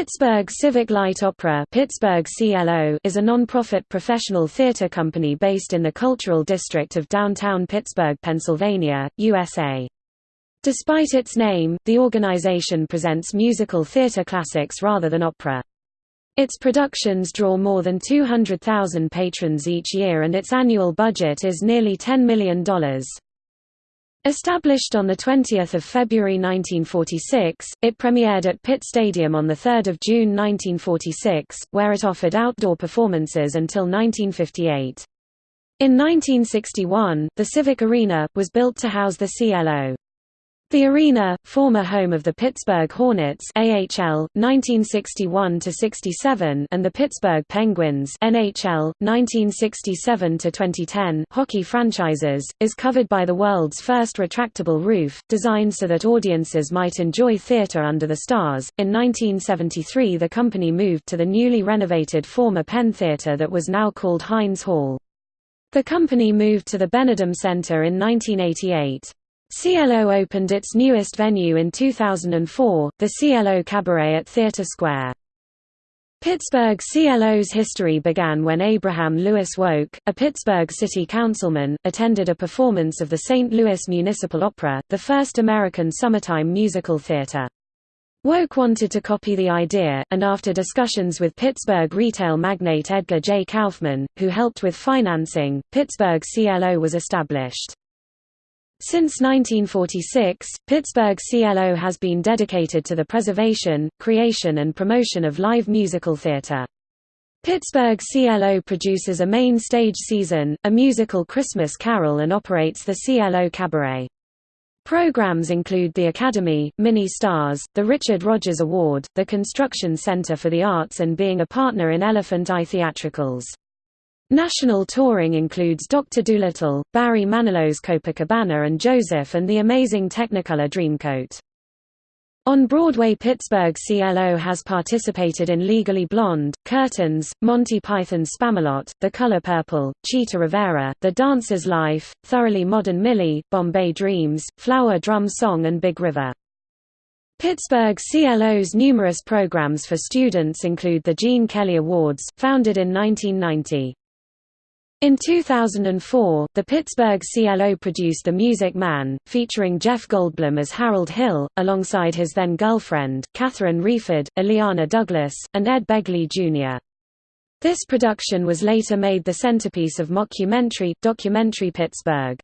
Pittsburgh Civic Light Opera Pittsburgh CLO is a non-profit professional theater company based in the Cultural District of downtown Pittsburgh, Pennsylvania, USA. Despite its name, the organization presents musical theater classics rather than opera. Its productions draw more than 200,000 patrons each year and its annual budget is nearly $10 million. Established on 20 February 1946, it premiered at Pitt Stadium on 3 June 1946, where it offered outdoor performances until 1958. In 1961, the Civic Arena, was built to house the CLO. The arena, former home of the Pittsburgh Hornets AHL 1961-67 and the Pittsburgh Penguins NHL 1967-2010 hockey franchises, is covered by the world's first retractable roof, designed so that audiences might enjoy theater under the stars. In 1973, the company moved to the newly renovated former Penn Theater that was now called Heinz Hall. The company moved to the Benedum Center in 1988. CLO opened its newest venue in 2004, the CLO Cabaret at Theatre Square. Pittsburgh CLO's history began when Abraham Lewis Wolk, a Pittsburgh city councilman, attended a performance of the St. Louis Municipal Opera, the first American summertime musical theater. Wolk wanted to copy the idea, and after discussions with Pittsburgh retail magnate Edgar J. Kaufmann, who helped with financing, Pittsburgh CLO was established. Since 1946, Pittsburgh CLO has been dedicated to the preservation, creation and promotion of live musical theater. Pittsburgh CLO produces a main stage season, a musical Christmas carol and operates the CLO Cabaret. Programs include the Academy, Mini Stars, the Richard Rodgers Award, the Construction Center for the Arts and being a partner in Elephant Eye Theatricals. National touring includes Dr. Dolittle, Barry Manilow's Copacabana and Joseph and the Amazing Technicolor Dreamcoat. On Broadway Pittsburgh CLO has participated in Legally Blonde, Curtains, Monty Python's Spamalot, The Color Purple, Chita Rivera, The Dancer's Life, Thoroughly Modern Millie, Bombay Dreams, Flower Drum Song and Big River. Pittsburgh CLO's numerous programs for students include the Gene Kelly Awards, founded in 1990. In 2004, the Pittsburgh CLO produced The Music Man, featuring Jeff Goldblum as Harold Hill, alongside his then-girlfriend, Catherine Wreford, Illeana Douglas, and Ed Begley Jr. This production was later made the centerpiece of mockumentary, documentary Pittsburgh.